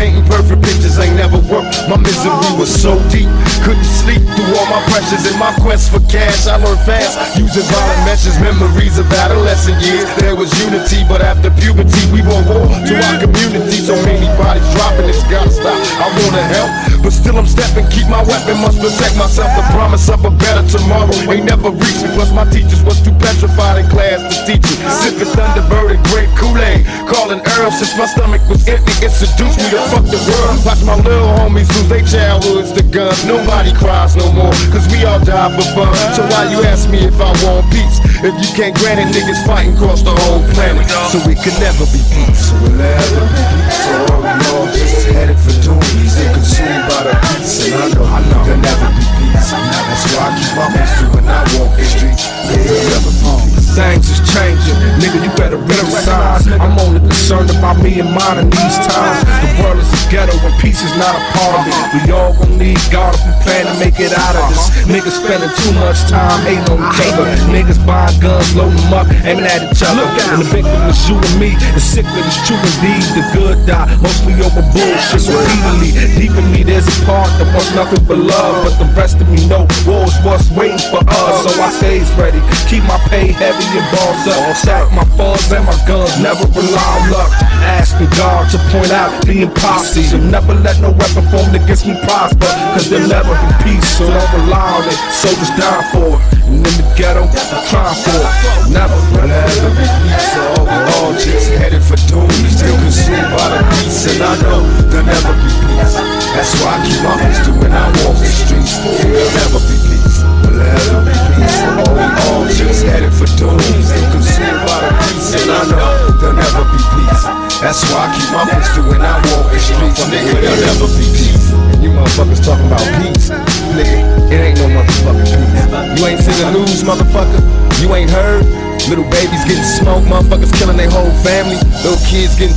painting perfect pictures ain't never worked. My misery was so deep, couldn't sleep through all my pressures in my quest for cash. I learned fast, using violent meshes, memories of adolescent years. There was unity, but after puberty, we want war to our community. So many bodies dropping, it's gotta stop. I wanna help, but still I'm stepping. Keep my weapon, must protect myself. The promise of a better tomorrow ain't never reached me. Plus my teachers was too petrified in class to teach me. Sipping Thunderbird and great Kool-Aid, calling Earl since my stomach was empty. It seduced me to fuck the world. Watch my little homies lose their childhoods to guns. Nobody cries no more, cause we all die for fun. So why you ask me if I want peace? If you can't grant it, niggas fighting across the whole planet. So we could never be peace. So we'll never be peace? Or are we all just headed for doom? Consumed by the peace, and I know, I know there'll never be peace. That's why I keep my pistol when I walk the streets. There'll never be. Things is changing, nigga. You better signs. I'm only concerned about me and mine in these times. The world is a ghetto and peace is not a part of it. We all gon' need God if we plan to make it out of this. Niggas spending too much time hating on each. Niggas buying guns, loading them up, aiming at each other. And the victim is you and me. The sick, but it's true indeed. The good die mostly over bullshit repeatedly. Deep in me, there's a part that wants nothing but love, but the rest of me know war's what's waiting for us. So I stays ready, keep my pay heavy and balls up. Sack my funds and my guns, never rely on luck. Asking God to point out the impossible. So never let no weapon formed against me prosper, cause there'll never be peace. So don't rely on it, soldiers die for it. And in the ghetto, I'm for it.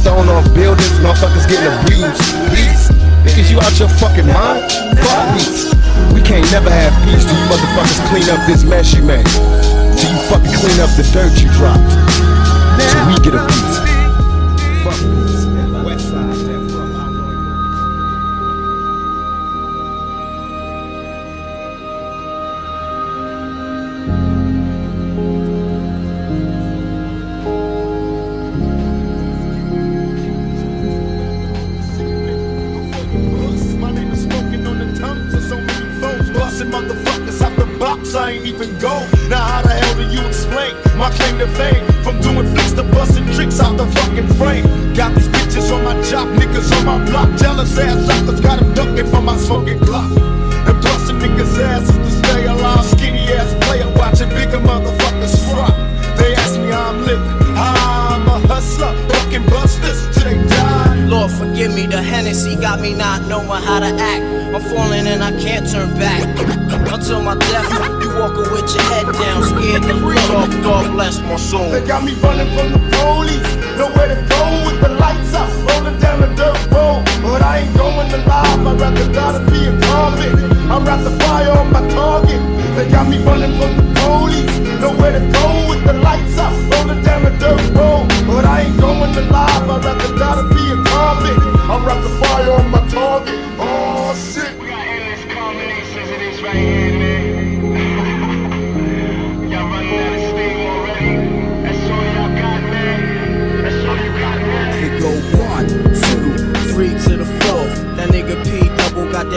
Thrown off buildings, motherfuckers getting abused. Peace. Niggas, you out your fucking mind? Fuck peace. We can't never have peace till you motherfuckers clean up this mess you made. Till you fucking clean up the dirt you dropped. Till we get a peace. Hennessy got me not knowing how to act. I'm falling and I can't turn back. Until my death, you walking with your head down, scared to talk, God bless my soul. They got me running from the police. Nowhere to go with the lights out, rolling down the dirt road. But I ain't going to lie, I'd rather die than be a convict. I'd rather fire on my target. They got me running from the police. Nowhere to go with the lights out, rolling down the dirt road. But I ain't going to lie, I'd rather die than be a convict. I'd rather fire on my target. Oh shit. We got endless combinations of this right here,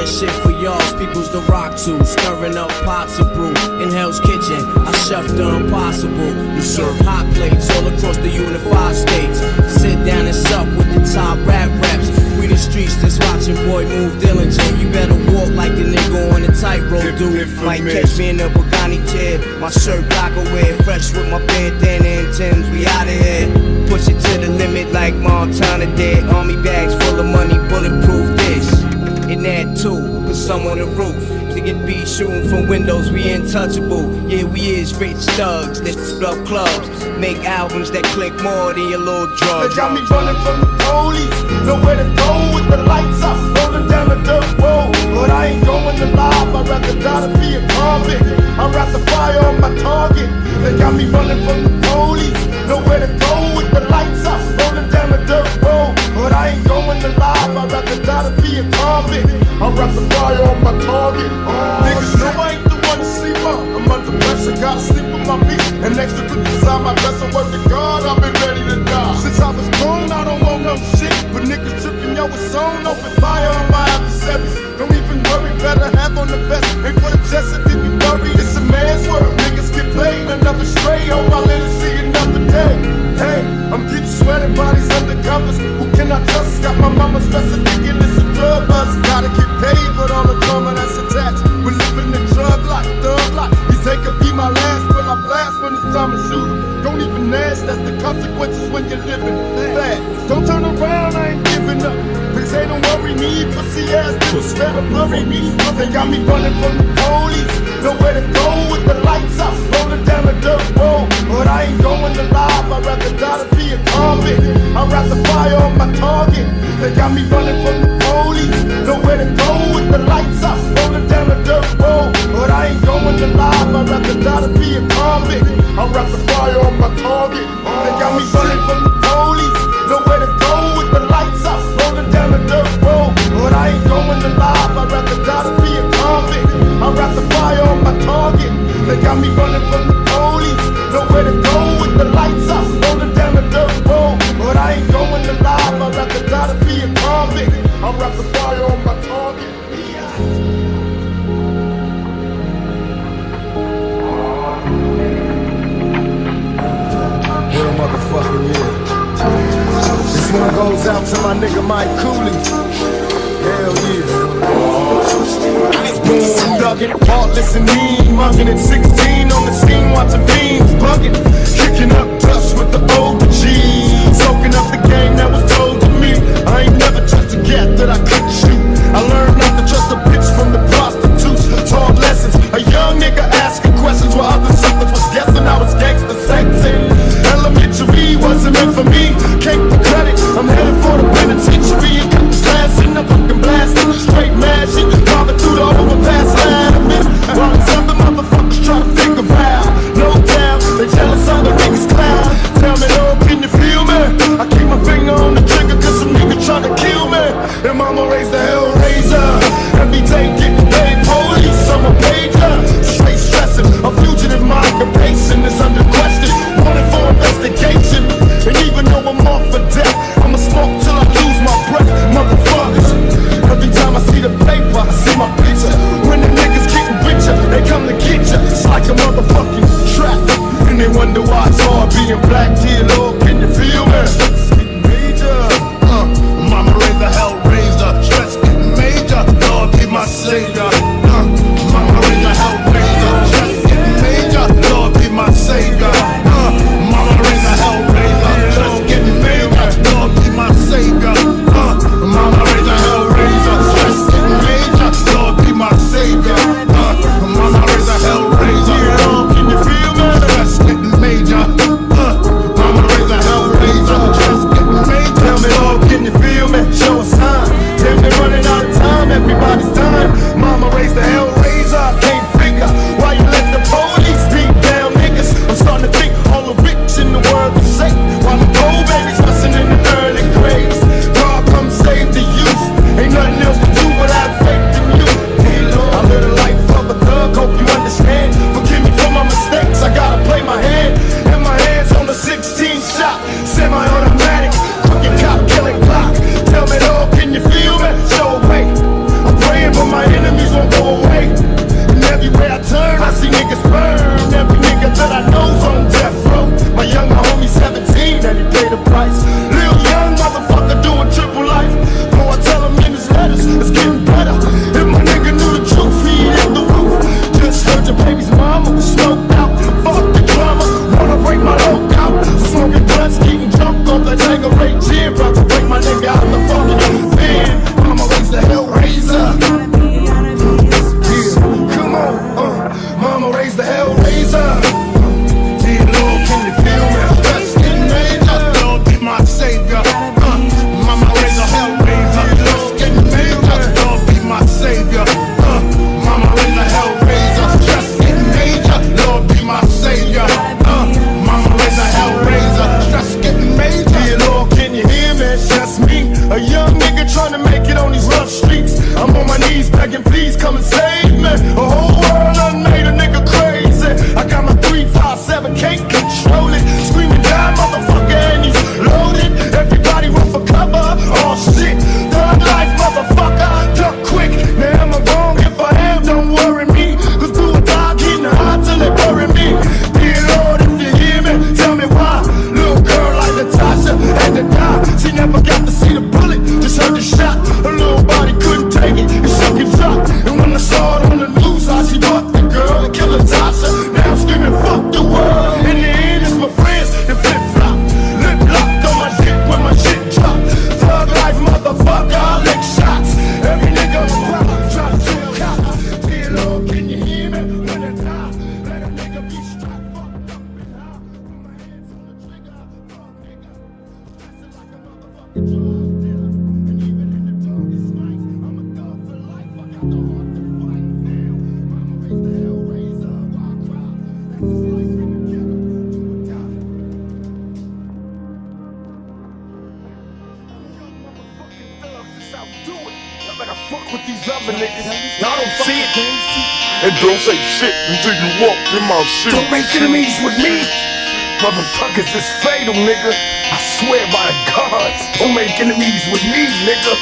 that shit for y'all. People's the rock to, stirring up pots of brew. In Hell's Kitchen, I chef the impossible. You serve hot plates all across the unified states. Sit down and sup with the top rap reps. We the streets that's watching boy move diligent. You better walk like the nigga on the tightrope, dude. Might catch me in a Bugatti chair. My shirt black away, fresh with my bandana and Tim's. We outta here. Push it to the limit like Montana did. Army bags full of money, bulletproof this. In that too, put some on the roof. To get beat shooting from windows, we untouchable. Yeah, we is rich thugs that up clubs, make albums that click more than your little They drugs. got me running from the police. Nowhere to go with the lights out, rolling down the dirt road. But I ain't going to live. I'd rather die to be a convict. I'd rather fire on my target. They got me running from target. Niggas know I ain't the one to sleep on. I'm under pressure, gotta sleep with my feet. And next to the inside my dress, I work to Don't turn around, I ain't giving up. Please hey, don't worry me, pussy ass niggas better bury me. They got me running from the police. Nowhere to go with the lights out, rolling down the dirt road. But I ain't going to live, I'd rather die to be a convict. I'd rather fire on my target. They got me running from the police. Nowhere to go with the lights out, rolling down the dirt road. But I ain't going to live, I'd rather die to be a convict. I'd rather fire on my target. They got me running from the police. Nowhere to go with the lights out, rolling down the dirt road. But I ain't going to live, I'd rather die to be a convict. I'd rather fire on my target. They got me running from the police. Nowhere to go with the lights out, rolling down the dirt road. But I ain't going to live, I'd rather die to be a convict. I'd rather fire on my target. Real motherfucking yeah. This one goes out to my nigga Mike Cooley. Hell yeah. Born thuggin', heartless and mean, mugging at 16 on the scene, watching fiends bugging, kicking up dust with the G's, soaking up the game that was told to me. I ain't never touched that I couldn't shoot. I learned not to trust a bitch from the prostitutes. Taught lessons, a young nigga asking questions while other suckers was guessing I was gangster sexing. Elementary wasn't meant for me. Cake the credit, I'm headed for the penitentiary Motherfuckers is fatal, nigga. I swear by the gods. Don't make enemies with me, nigga.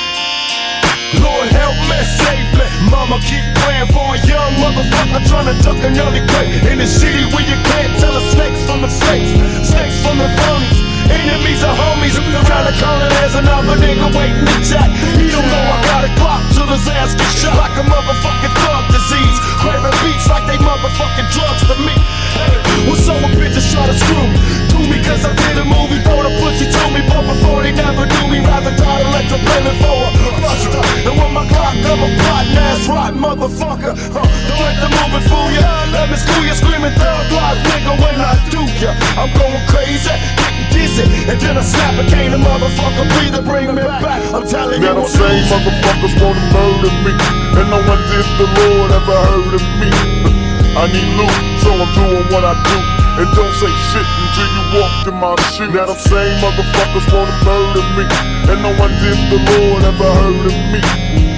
Lord help me, save me. Mama keep praying for a young motherfucker trying to duck another grave. In the city where you can't tell the snakes from the fakes, snakes from the phonies. Enemies are homies. Look around the corner, there's another nigga waiting to jack. He don't know I got a clock till his ass get shot like a motherfucking thug disease. Craving beats like they motherfucking drugs to me. When someone bitches try to screw me, do me cause I did a movie, brought a pussy to me, but before they never knew me, rather die to let the payment for a buster. And when my clock come a plotting ass rotten motherfucker, huh, don't let the movie fool ya. Let me school ya, screaming thug life, nigga, when I do ya. I'm going crazy, getting dizzy, and then I snap and can't a motherfucker breathe to bring me back. I'm telling you, Now them I'm same losing. motherfuckers wanna murder me And no one did the Lord ever heard of me I need loot, so I'm doing what I do And don't say shit until you walk in my shoes Now them same motherfuckers wanna murder me And no one did the Lord ever heard of me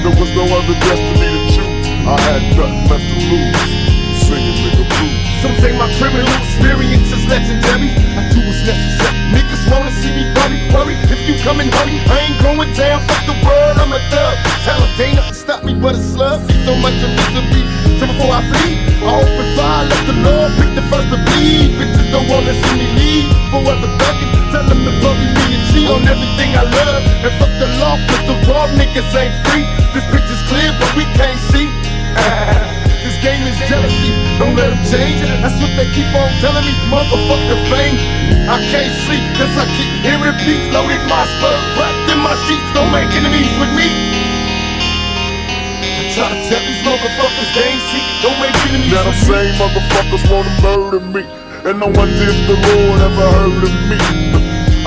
There was no other destiny to choose I had nothing left to lose Singing nigga blues Some say my criminal experience is legendary. I do what's necessary. Niggas wanna see me worry, worry. If you come and hurry, I ain't going down. Fuck the world, I'm a thug. Nothing stop me but a slug. See so much of misery. So before I flee, I open fire, let the Lord pick the first to bleed. Bitches don't wanna see me leave. Forever thugging, tell them to bury me and cheat on everything I love. And fuck the law, cause the raw niggas ain't free. This picture's clear, but we can't see. This game is jealousy, don't let them change it. That's what they keep on telling me, motherfucker fame. I can't sleep, cause I keep hearing beats loaded my spurs, wrapped in my sheets. Don't make enemies with me. I try to tell these motherfuckers they ain't see, don't make enemies Now them with me. same motherfuckers wanna murder me. And no one did the Lord ever heard of me.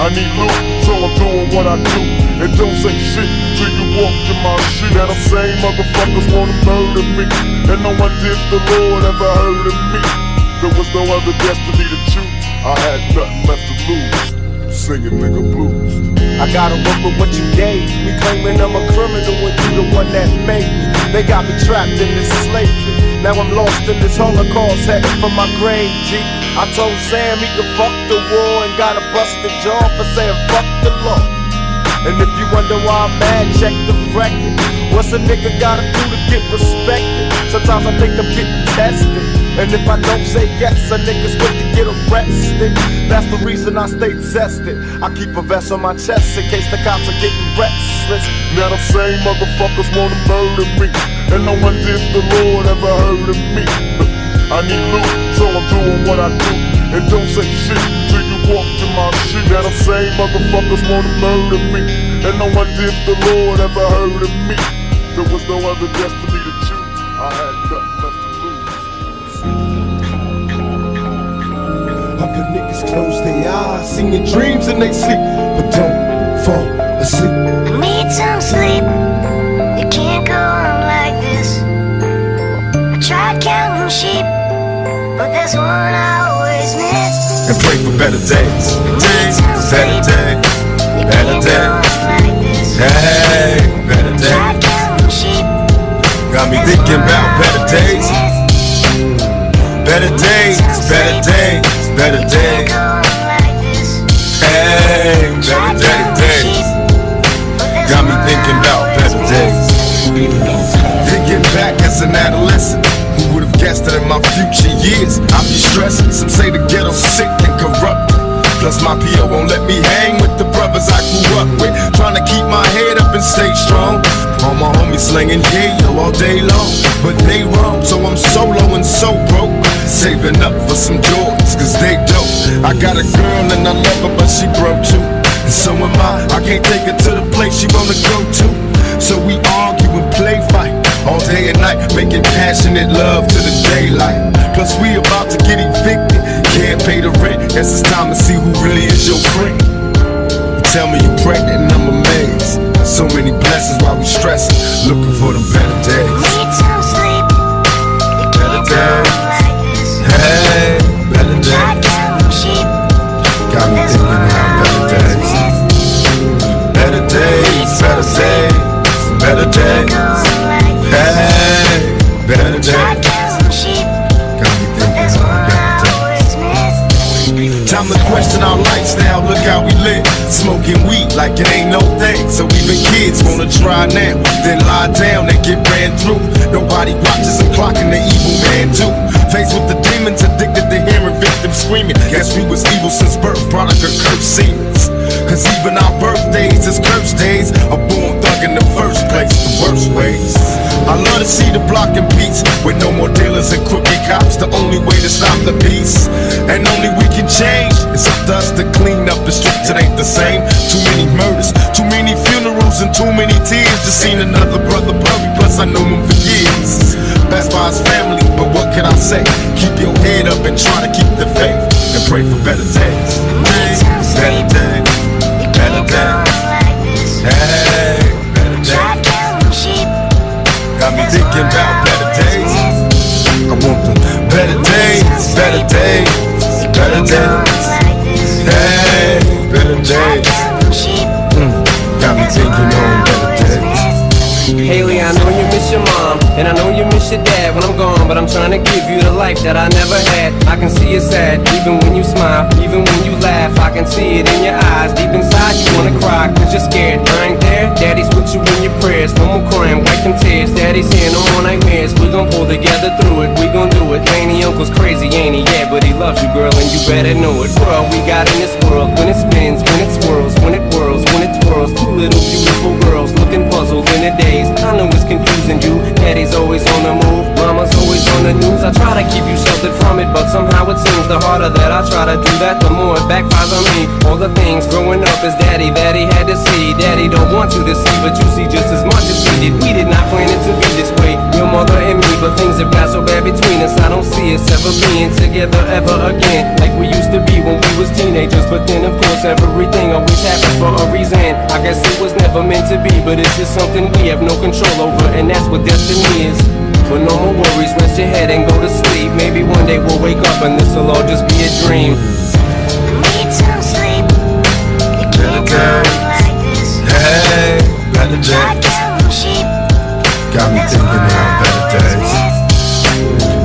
I need loot, so I'm doing what I do. And don't say shit till you walk in my shoes Now them same motherfuckers wanna murder me. And no one did the Lord ever heard of me. There was no other destiny to choose. I had nothing left to lose. Singing nigga blues. I gotta work with what you gave. Me, claiming I'm a criminal when you the one that made me. They got me trapped in this slavery. Now I'm lost in this holocaust, headed for my grave, G. I told Sam he could fuck the war and got a busted jaw for saying fuck the law. And if you wonder why I'm mad, check the record. What's a nigga gotta do to get respected? Sometimes I think I'm getting tested. And if I don't say yes, a nigga's quick to get arrested. That's the reason I stay tested. I keep a vest on my chest in case the cops are getting restless. Now them same motherfuckers wanna murder me. And no one did the Lord ever heard of me. I need loot, so I'm doing what I do. And don't say shit till you walk to my shoes Now them same motherfuckers wanna murder me. And no one did the Lord ever heard of me. There was no other destiny to choose. I had to niggas close their eyes, singing dreams in they sleep, but don't fall asleep. I need some sleep. You can't go on like this. I tried counting sheep, but there's one I always miss. And pray for better days. Days, better days, better days. on like this. Hey, better days. Got me thinking about better days. Better days, better days, better days. Hey, better, better days. Got me thinking about better days. Thinking back as an adolescent, who would have guessed that in my future years I'd be stressing? Some say the ghetto's sick and corrupt. Plus my PO won't let me hang with the brothers I grew up with. All day long, but they wrong. So I'm solo and so broke, saving up for some Jordans, cause they dope. I got a girl and I love her, but she broke too. And so am I. I can't take her to the place she wanna go to. So we argue and play fight all day and night, making passionate love to the daylight. Plus we about to get evicted, can't pay the rent. Guess it's time to see who really is your friend. Tell me you're pregnant and I'm amazed. So many blessings while we stressing, looking for the better days. Need some sleep. You days. like. Hey, better days. Got me thinking about better days. Better days, better days, better days. on like this. Hey, better days. Got me thinking about better days. Time to question our lifestyle, look how we live. Smoking weed like it ain't no thing. So even kids wanna try now, then lie down and get ran through. Nobody watches clocking the evil man too. Faced with the demons, addicted to hearing victims screaming. Guess we was evil since birth, product of cursed seeds. Cause even our birthdays is cursed days. A born thug in the first place, the worst ways. I love to see the block in peace with no more dealers and crooked cops. The only way to stop the peace, and only we can change. It's up to us to clean up the streets. It ain't the same. Too many murders, too many funerals, and too many tears. Just seen another brother bury. Plus I knew him for years. Best family, but what can I say? Keep your head up and try to keep the faith and pray for better days. Better days, better days. Hey, better days. Got me thinking about better days. I want the better days, better days, better days. Hey, better days. counting. Got me thinking on better days. Haley, I know you miss your mom, and I know you miss your dad when I'm gone, but I'm trying to give you the life that I never had. I can see you sad, even when you smile, even when you laugh. I can see it in your eyes. Deep inside, you wanna cry, cause you're scared. I ain't there, daddy's with you in your prayers. No more crying, them tears. Daddy's here, no more nightmares. We gon' pull together through it, we gon' do it. He uncle's crazy, ain't he? Yeah, but he loves you, girl, and you better know it. World we got in this world, when it spins, when it swirls, when it whirls, twirls. Two little beautiful girls looking puzzled in the days. I know it's confusing you. Daddy's always on the move, mama's always on the news. I try to keep you sheltered from it, but somehow it seems the harder that I try to do that, the more it backfires on me. All the things growing up is daddy that he had to see. Daddy don't want you to see, but you see just as much as he did. We did not plan it to be this way, your mother and me, but things have got so bad between us. I don't see us ever being together ever again, like we used to be when we was teenagers. But then, of course, everything always happens for a reason. I guess it was never meant to be, but it's just something we have no control over, and that's what destiny is. But no more worries, rest your head and go to sleep. Maybe one day we'll wake up and this'll all just be a dream. Need some sleep. You can't go on like this. Hey, better days. Got me thinking one about better days.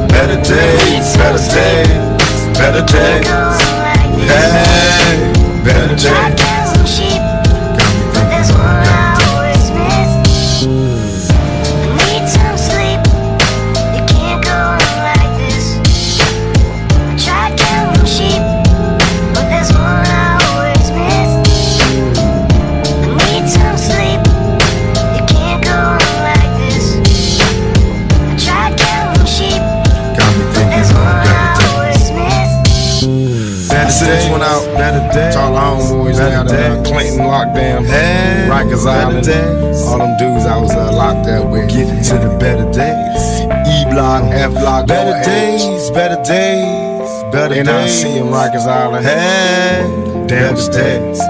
Better days, better days, better days. on like this. Hey, better days. Rikers Island. All them dudes I was uh, locked up with. Getting to the better days. E block, F block. Better days, better days, better days. NIC in Rikers Island. Hey, damn the days.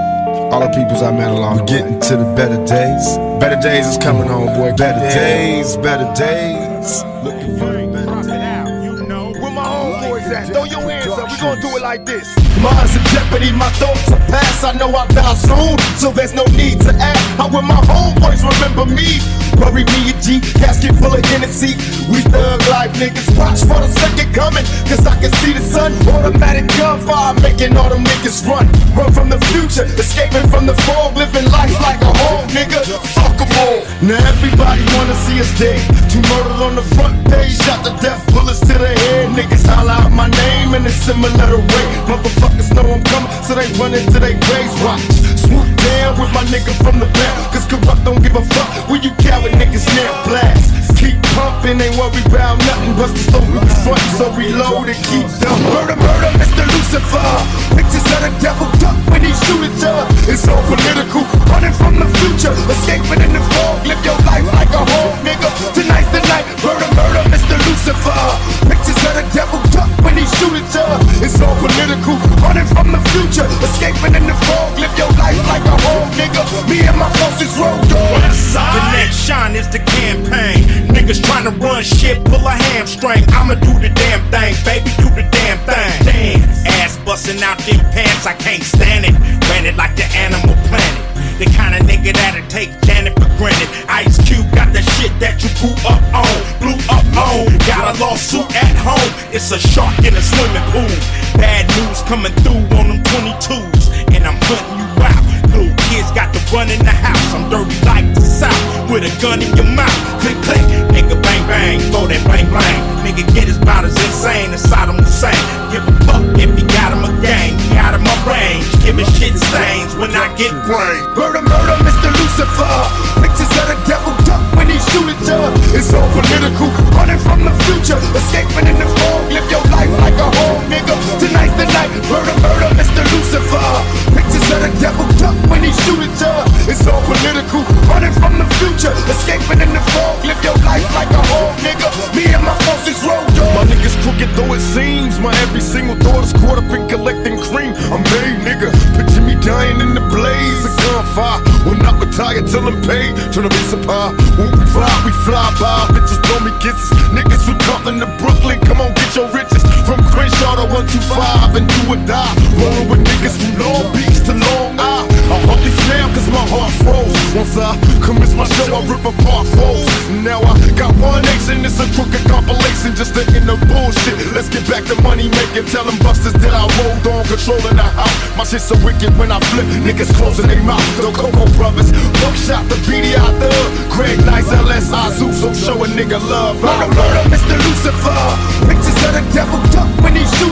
All the peoples I met along We're getting to the better days. Better days is coming on, boy. Better days, better days. Looking for the better days. Out, you know. Where my homeboys at? Throw your hands up. We gonna do it like this. Mine's in jeopardy, my thoughts are past. I know I'll die soon, so there's no need to act. How will my homeboys remember me? Bury me a G, casket full of Hennessy. We thug life niggas, watch for the second coming, cause I can see the sun. Automatic gunfire, making all them niggas run. Run from the future, escaping from the fog, living life like a whole nigga. Fuck 'em all. Now everybody wanna see us dead. Two murdered on the front page, shot to death, bullets to the head. Niggas holler out my in a similar way. Motherfuckers know I'm coming, so they run into their graves. Watch, swoop down with my nigga from the back. Cause corrupt don't give a fuck when you coward niggas now blast. Keep pumping, ain't worry about nothing. Busters thought we was frontin', so reload and keep dumping. Murder, murder, Mr. Lucifer. Pictures of the devil duck when he shoot at ya. It's all political, running from the future, escaping in the fog. Live your life like a home, nigga. Tonight's the night. Murder, murder, Mr. Lucifer. Pictures of the devil duck when he shoot at ya. It's all political, running from the future, escaping in the fog. Live your life like a home, nigga. Me and my closest road dog. The next shine is the campaign. Niggas tryna run shit, pull a hamstring. I'ma do the damn thing, baby, do the damn thing. Damn, ass busting out them pants, I can't stand it. Ran it like the animal planet. The kind of nigga that'll take Janet for granted. Ice Cube got the shit that you grew up on, blew up on. Got a lawsuit at home, it's a shark in a swimming pool. Bad news coming through on them 22s, and I'm hunting you out. Little kids got to run in the house. I'm dirty like the South with a gun in your mouth. Click, click, nigga, bang, bang, throw that bang, bang. Nigga, get his as insane as Saddam Hussein. Give a fuck if you got him a gang, he out of my range. Giving shit stains when I get brain. Murder, murder, Mr. Lucifer. Pictures of the devil duck when he shoot at ya. It's all political, running from the future, escaping in the fog. Live your life like a home, nigga. Tonight's the night. Murder, murder, Mr. Lucifer. Pictures of the devil duck when ya. It's all political, running from the future, escaping in the fog. Live your life like a home, nigga. Me and my closest road dog. My niggas crooked though it seems. My every single thought is caught up in collecting cream. I'm made, nigga. Picture me dying in the blaze of gunfire. Will not retire till I'm paid. Tryna be supply. When we fly, we fly by. Bitches throw me kisses. Niggas from Compton to Brooklyn, come on, get your riches. From Crenshaw to 125 and do or die. Rolling with niggas from Long Beach to Long Isle. Hardly snap cause my heart froze. Once I commence my show, I rip apart foes. Now I got one nation, it's a crooked compilation just to end the bullshit. Let's get back to money making. Tell them busters that I rolled on, controlling the house. My shit so wicked when I flip, niggas closing their mouth. The Cocoa Brovaz, Buckshot, the BDI Thug, Greg Nice, LSI Zeus, so show a nigga love. Murder, murder, Mr. Lucifer. Pictures of the devil duck when he shoot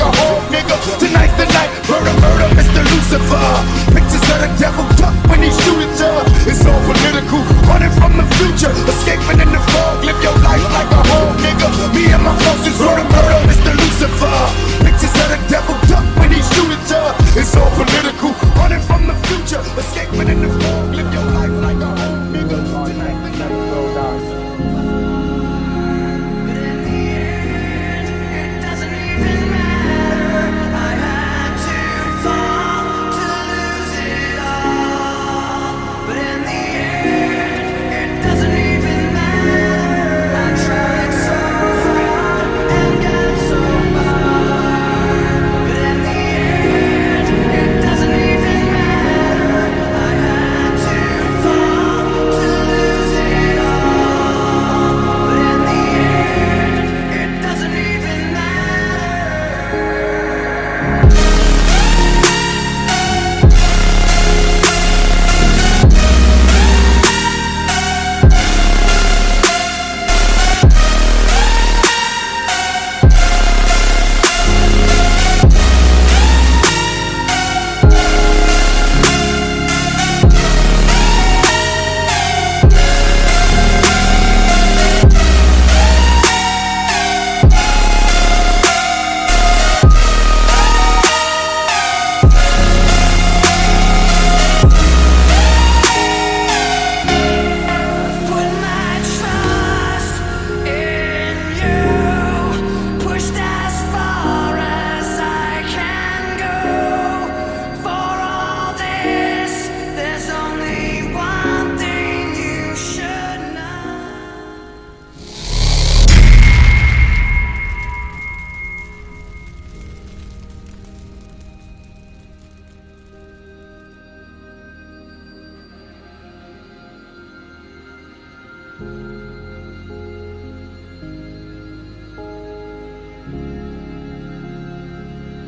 like a whole nigga. Tonight's the night, murder, murder, Mr. Lucifer. Pictures of the devil duck when he shoot at ya. It's all political, running from the future, escaping in the fog. Live your life like a whole nigga. Me and my closest, murder, murder, Mr. Lucifer. Pictures of the devil duck when he shoot at ya. It's all political, running from the future, escaping in the fog.